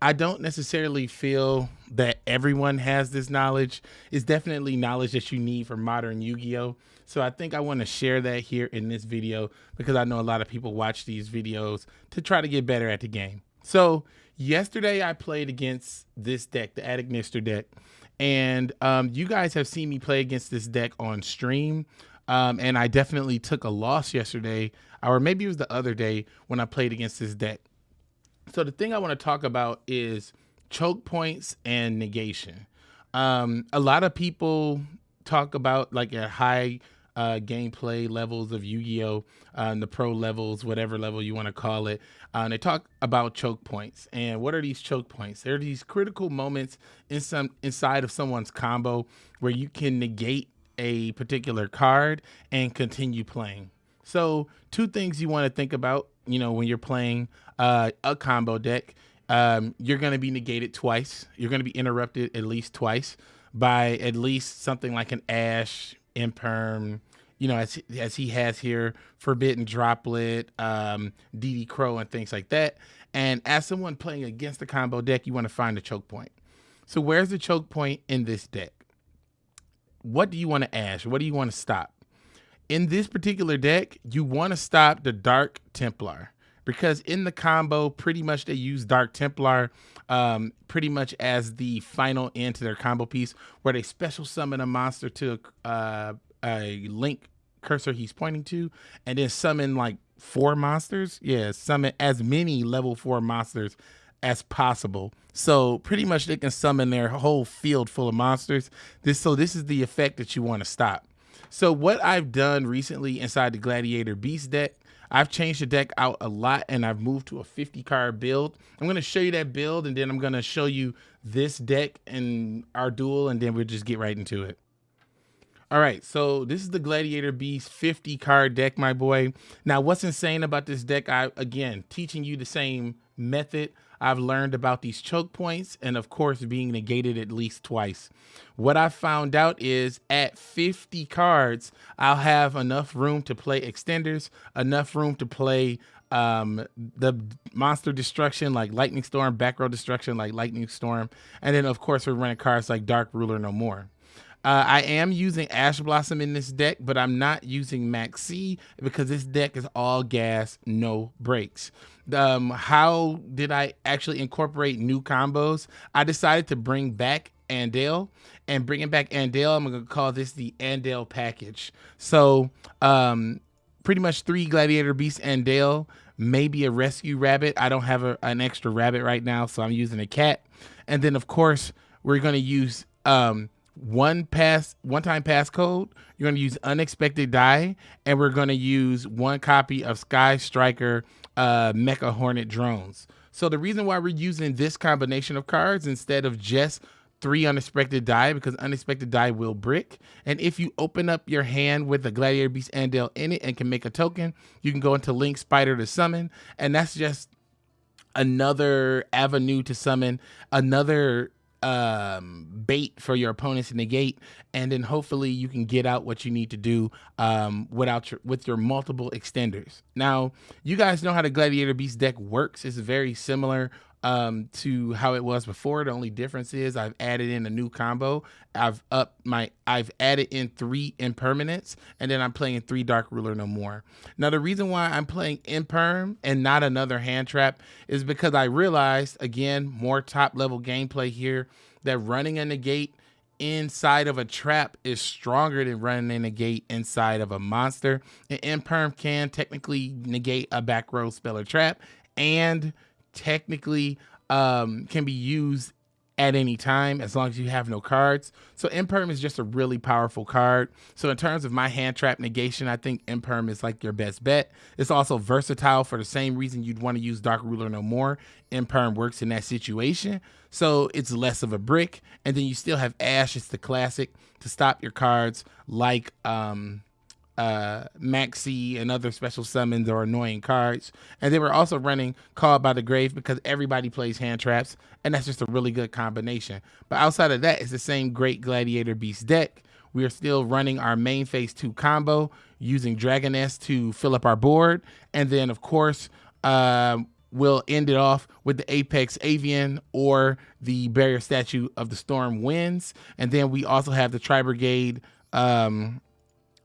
I don't necessarily feel that everyone has this knowledge. It's definitely knowledge that you need for modern Yu-Gi-Oh! So I think I want to share that here in this video because I know a lot of people watch these videos to try to get better at the game. So yesterday I played against this deck, the @Ignister deck. And um, you guys have seen me play against this deck on stream. Um, and I definitely took a loss yesterday, or maybe it was the other day when I played against this deck. So the thing I want to talk about is choke points and negation. Um, a lot of people talk about like at high uh, gameplay levels of Yu-Gi-Oh, uh, the pro levels, whatever level you want to call it. Uh, they talk about choke points. And what are these choke points? They're these critical moments in some inside of someone's combo where you can negate a particular card and continue playing. So two things you want to think about, you know, when you're playing uh, a combo deck, um, you're going to be negated twice. You're going to be interrupted at least twice by at least something like an Ash, Imperm, you know, as as he has here, Forbidden Droplet, um, DD Crow, and things like that. And as someone playing against the combo deck, you want to find the choke point. So where's the choke point in this deck? What do you want to ash? What do you want to stop? In this particular deck, you want to stop the Dark Templar because in the combo, pretty much they use Dark Templar um, pretty much as the final end to their combo piece, where they special summon a monster to uh, a link cursor he's pointing to, and then summon like four monsters. Yeah, summon as many level four monsters as possible. So pretty much they can summon their whole field full of monsters. This so this is the effect that you want to stop. So what I've done recently inside the Gladiator Beast deck, I've changed the deck out a lot and I've moved to a 50 card build. I'm going to show you that build and then I'm going to show you this deck and our duel and then we'll just get right into it. All right, so this is the Gladiator Beast 50 card deck, my boy. Now, what's insane about this deck, I again, teaching you the same method I've learned about these choke points and of course being negated at least twice. What I found out is at 50 cards, I'll have enough room to play extenders, enough room to play um the monster destruction like lightning storm back row destruction like lightning storm and then of course we're running cards like dark ruler no more uh, I am using Ash Blossom in this deck, but I'm not using Maxx C because this deck is all gas, no brakes. Um, how did I actually incorporate new combos? I decided to bring back Andal and bringing back Andal, I'm going to call this the Andal package. So, um, pretty much three Gladiator Beast Andal, maybe a Rescue Rabbit. I don't have a, an extra rabbit right now, so I'm using a cat. And then, of course, we're going to use um, one pass one time passcode you're going to use Unexpected Dai and we're going to use one copy of sky striker uh mecha hornet drones. So the reason why we're using this combination of cards instead of just three Unexpected Dai because Unexpected Dai will brick. And if you open up your hand with the gladiator beast Andal in it and can make a token you can go into link spider to summon. And that's just another avenue to summon another um, bait for your opponents in the gate, and then hopefully you can get out what you need to do um, without your, with your multiple extenders. Now, you guys know how the Gladiator Beast deck works. It's very similar um, to how it was before. The only difference is I've added in a new combo. I've up my I've added in three impermanents, and then I'm playing three Dark Ruler no more. Now the reason why I'm playing imperm and not another hand trap is because I realized again more top level gameplay here that running a negate inside of a trap is stronger than running a negate inside of a monster. An imperm can technically negate a back row spell or trap and technically um, can be used at any time as long as you have no cards. So Imperm is just a really powerful card. So in terms of my hand trap negation, I think Imperm is like your best bet. It's also versatile for the same reason you'd want to use Dark Ruler no more. Imperm works in that situation. So it's less of a brick. And then you still have Ash, it's the classic to stop your cards like um uh, Maxx C and other special summons or annoying cards. And they were also running Called by the Grave because everybody plays hand traps, and that's just a really good combination. But outside of that, it's the same great Gladiator Beast deck. We are still running our main phase two combo using Dragoness to fill up our board. And then, of course, uh, will end it off with the Apex Avian or the Barrier Statue of the Storm Winds. And then we also have the Tri Brigade um,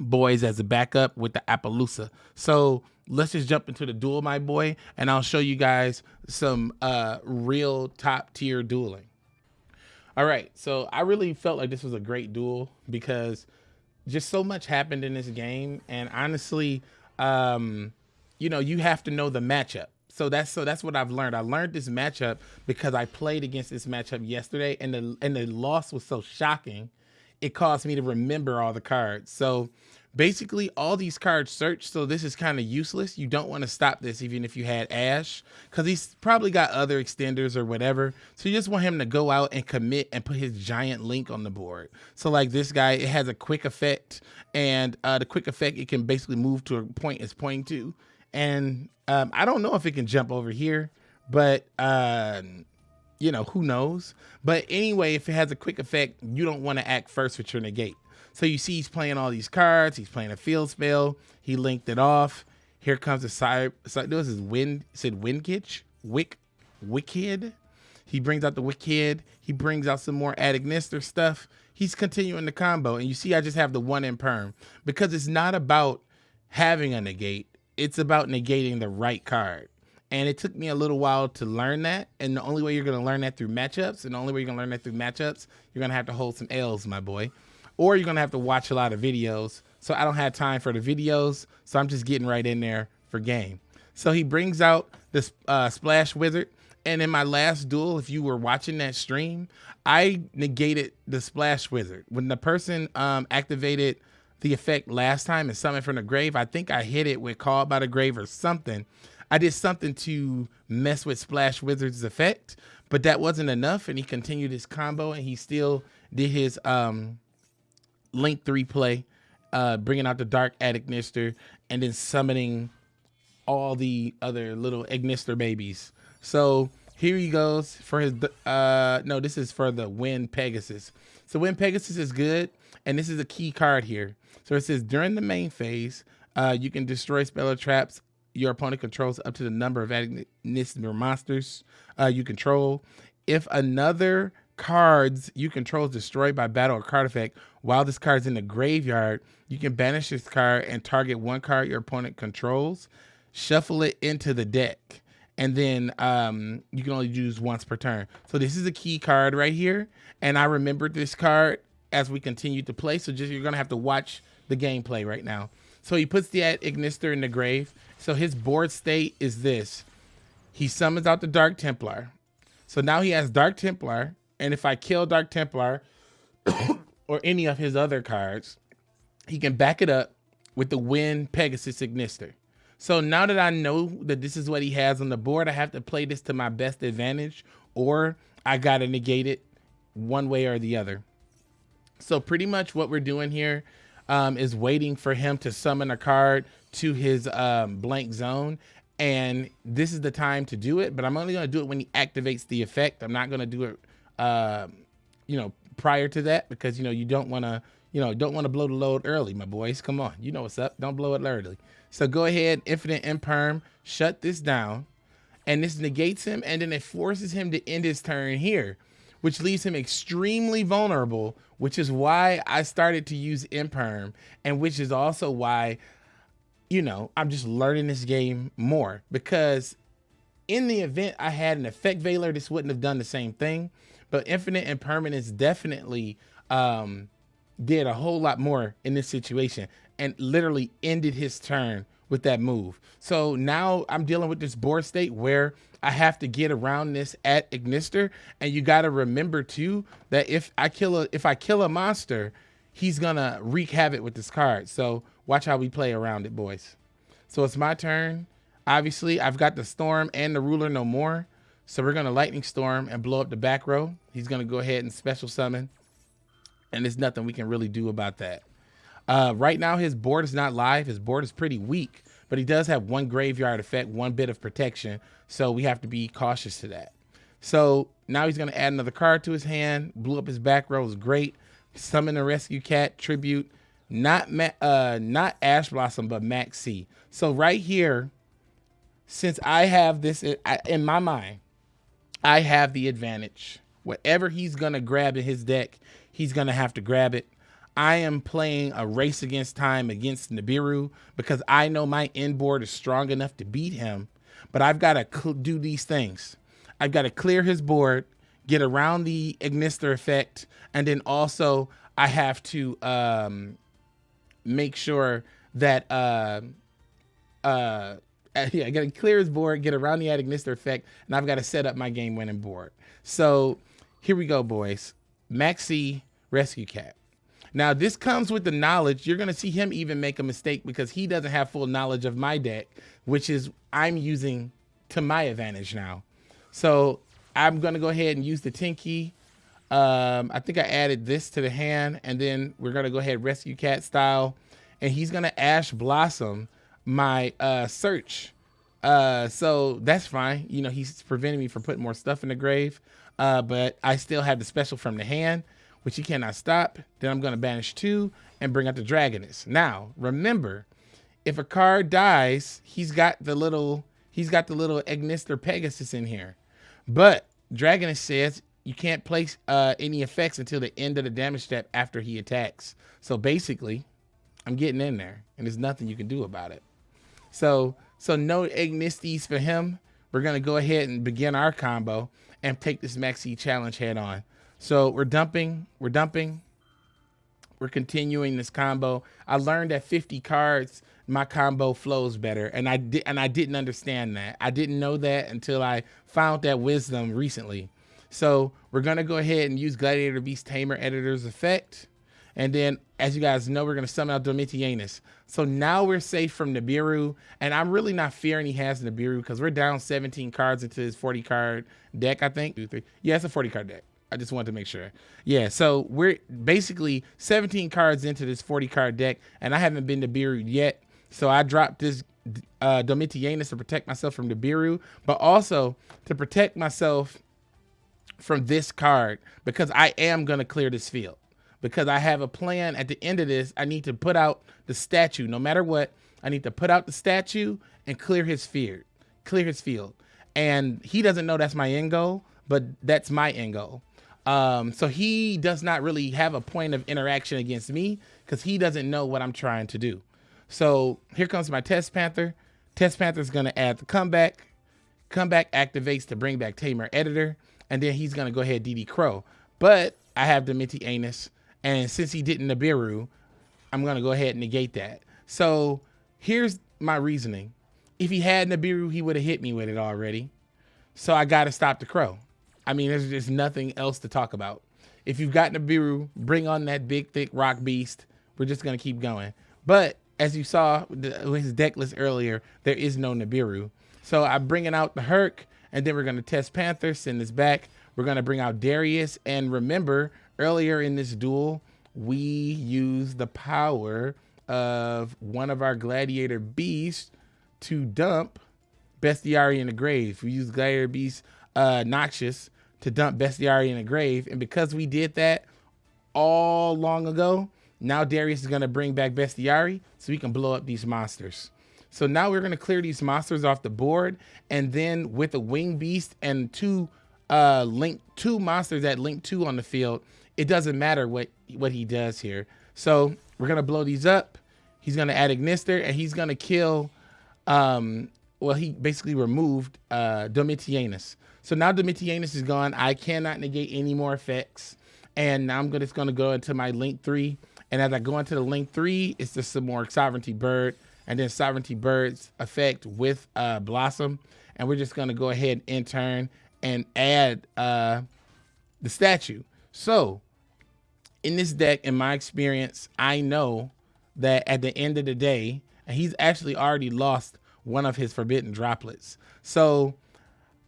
boys as a backup with the Appaloosa. So let's just jump into the duel, my boy, and I'll show you guys some uh, real top tier dueling. All right, so I really felt like this was a great duel because just so much happened in this game, and honestly, um, you know, you have to know the matchup. So that's so that's what I've learned. I learned this matchup because I played against this matchup yesterday, and the and the loss was so shocking, it caused me to remember all the cards. So basically all these cards search so this is kind of useless. You don't want to stop this even if you had ash because he's probably got other extenders or whatever. So you just want him to go out and commit and put his giant link on the board. So like this guy it has a quick effect and uh, the quick effect it can basically move to a point it's pointing to. And um, i don't know if it can jump over here but uh, you know who knows but anyway if it has a quick effect you don't want to act first with your negate so you see he's playing all these cards. He's playing a field spell. He linked it off. Here comes the side. side this is wind. Said Windkitch. Wick. Wicked. He brings out the Wicked. He brings out some more @Ignister stuff. He's continuing the combo. And you see I just have the one Imperm. Because it's not about having a negate. It's about negating the right card. And it took me a little while to learn that. And the only way you're going to learn that through matchups, and the only way you're going to learn that through matchups, you're going to have to hold some L's, my boy or you're gonna have to watch a lot of videos. So I don't have time for the videos, so I'm just getting right in there for game. So he brings out this uh, Splash Wizard, and in my last duel, if you were watching that stream, I negated the Splash Wizard. When the person um, activated the effect last time and summoned from the grave, I think I hit it with Called by the Grave or something. I did something to mess with Splash Wizard's effect, but that wasn't enough, and he continued his combo, and he still did his um, Link 3 play, uh, bringing out the Dark @Ignister, and then summoning all the other little Ignister babies. So here he goes for his, uh, no, this is for the Wind Pegasus. So Wind Pegasus is good, and this is a key card here. So it says during the main phase, uh, you can destroy spell or traps your opponent controls up to the number of Ignister monsters uh, you control. If another cards you control is destroyed by battle or card effect while this card is in the graveyard, you can banish this card and target one card your opponent controls, shuffle it into the deck, and then um, you can only use once per turn. So this is a key card right here, and I remembered this card as we continue to play. So just you're gonna have to watch the gameplay right now. So he puts the Ignister in the grave. So his board state is this. He summons out the Dark Templar. So now he has Dark Templar, and if I kill Dark Templar or any of his other cards, he can back it up with the Wind Pegasus Ignister. So now that I know that this is what he has on the board, I have to play this to my best advantage or I got to negate it one way or the other. So pretty much what we're doing here um, is waiting for him to summon a card to his um, blank zone. And this is the time to do it, but I'm only going to do it when he activates the effect. I'm not going to do it uh, you know, prior to that because you know you don't want to, you know, don't want to blow the load early, my boys. Come on, you know what's up. Don't blow it early. So go ahead, infinite imperm, shut this down, and this negates him, and then it forces him to end his turn here, which leaves him extremely vulnerable. Which is why I started to use imperm, and which is also why, you know, I'm just learning this game more because in the event I had an effect veiler, this wouldn't have done the same thing. But Infinite Impermanence definitely um, did a whole lot more in this situation and literally ended his turn with that move. So now I'm dealing with this board state where I have to get around this @Ignister. And you got to remember too, that if I kill a, if I kill a monster, he's gonna wreak havoc with this card. So watch how we play around it, boys. So it's my turn. Obviously, I've got the Storm and the Ruler no more. So we're going to Lightning Storm and blow up the back row. He's going to go ahead and special summon. And there's nothing we can really do about that. Uh, right now, his board is not live. His board is pretty weak. But he does have one graveyard effect, one bit of protection. So we have to be cautious to that. So now he's going to add another card to his hand. Blew up his back row is great. Summon a Rescue Cat, Tribute. Not, uh, not Ash Blossom, but Maxx C. So right here since I have this in my mind, I have the advantage. Whatever he's going to grab in his deck, he's going to have to grab it. I am playing a race against time against Nibiru because I know my inboard is strong enough to beat him, but I've got to do these things. I've got to clear his board, get around the Ignister effect, and then also I have to um, make sure that uh, uh, yeah, I got to clear his board, get around the Ignister effect, and I've got to set up my game winning board. So here we go, boys. Maxx C Rescue Cat. Now, this comes with the knowledge. You're going to see him even make a mistake because he doesn't have full knowledge of my deck, which is I'm using to my advantage now. So I'm going to go ahead and use the Tenki. Um, I think I added this to the hand, and then we're going to go ahead Rescue Cat style. And he's going to Ash Blossom my uh, search. Uh, so that's fine. You know, he's preventing me from putting more stuff in the grave. Uh, but I still have the special from the hand which he cannot stop. Then I'm going to banish two and bring out the Dragoness. Now, remember, if a card dies, he's got the little he's got the little Ignister Pegasus in here. But Dragoness says you can't place uh, any effects until the end of the damage step after he attacks. So basically, I'm getting in there, and there's nothing you can do about it. So so no Ignistes for him. We're gonna go ahead and begin our combo and take this Maxx C challenge head on. So we're dumping, we're dumping, we're continuing this combo. I learned at 50 cards, my combo flows better. And I did and I didn't understand that. I didn't know that until I found that wisdom recently. So we're gonna go ahead and use Gladiator Beast Tamer Editor's effect. And then, as you guys know, we're going to summon out Domitianus. So now we're safe from Nibiru. And I'm really not fearing he has Nibiru because we're down 17 cards into his 40 card deck, I think. Yeah, it's a 40 card deck. I just wanted to make sure. Yeah, so we're basically 17 cards into this 40 card deck, and I haven't been to Biru yet. So I dropped this uh, Domitianus to protect myself from the Biru, but also to protect myself from this card because I am going to clear this field. Because I have a plan at the end of this, I need to put out the statue. No matter what, I need to put out the statue and clear his field. Clear his field. And he doesn't know that's my end goal, but that's my end goal. Um, so he does not really have a point of interaction against me because he doesn't know what I'm trying to do. So here comes my Test Panther. Test Panther is going to add the comeback. Comeback activates to bring back Tamer Editor. And then he's going to go ahead DD Crow. But I have the Minty Anus. And since he didn't Nibiru, I'm going to go ahead and negate that. So here's my reasoning. If he had Nibiru, he would have hit me with it already. So I got to stop the Crow. I mean, there's just nothing else to talk about. If you've got Nibiru, bring on that big, thick rock beast. We're just going to keep going. But as you saw with his deck list earlier, there is no Nibiru. So I'm bringing out the Herc, and then we're going to test Panther, send this back. We're going to bring out Darius. And remember, earlier in this duel, we used the power of one of our Gladiator Beasts to dump Bestiari in the grave. We used Gladiator Beast uh, Noxius to dump Bestiari in a grave. And because we did that all long ago, now Darius is going to bring back Bestiari so we can blow up these monsters. So now we're going to clear these monsters off the board. And then with a Wing Beast and two uh, link two monsters that link two on the field, it doesn't matter what, what he does here. So we're going to blow these up. He's going to add Ignister and he's going to kill, um, well, he basically removed uh, Domitianus. So now Domitianus is gone. I cannot negate any more effects. And now I'm just going to go into my link three. And as I go into the link three, it's just some more Sovereignty Bird and then Sovereignty Bird's effect with uh, Blossom. And we're just going to go ahead and intern and add uh, the statue. So in this deck, in my experience, I know that at the end of the day, he's actually already lost one of his forbidden droplets. So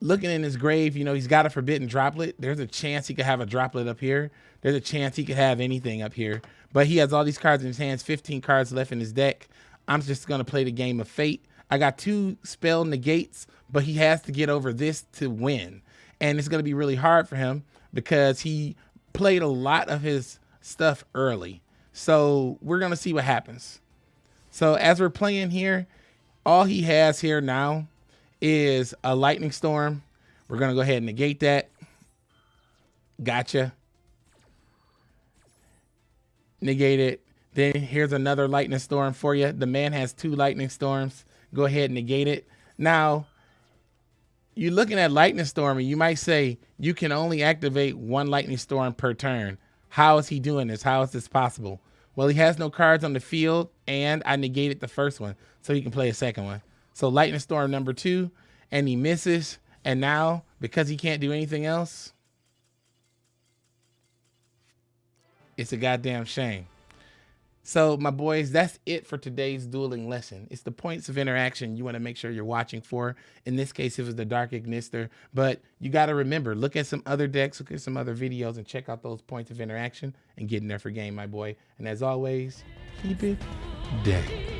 looking in his grave, you know, he's got a forbidden droplet. There's a chance he could have a droplet up here. There's a chance he could have anything up here. But he has all these cards in his hands, 15 cards left in his deck. I'm just going to play the game of fate. I got two spell negates, but he has to get over this to win. And it's going to be really hard for him because he played a lot of his stuff early. So we're going to see what happens. So as we're playing here, all he has here now is a lightning storm. We're gonna go ahead and negate that. Gotcha. Negate it. Then here's another lightning storm for you. The man has two lightning storms. Go ahead and negate it. Now, you're looking at lightning storm and you might say you can only activate one lightning storm per turn. How is he doing this? How is this possible? Well, he has no cards on the field and I negated the first one so he can play a second one. So lightning storm number two and he misses. And now because he can't do anything else, it's a goddamn shame. So, my boys, that's it for today's dueling lesson. It's the points of interaction you want to make sure you're watching for. In this case, it was the Dark Ignister. But you got to remember, look at some other decks, look at some other videos, and check out those points of interaction and get in there for game, my boy. And as always, keep it day.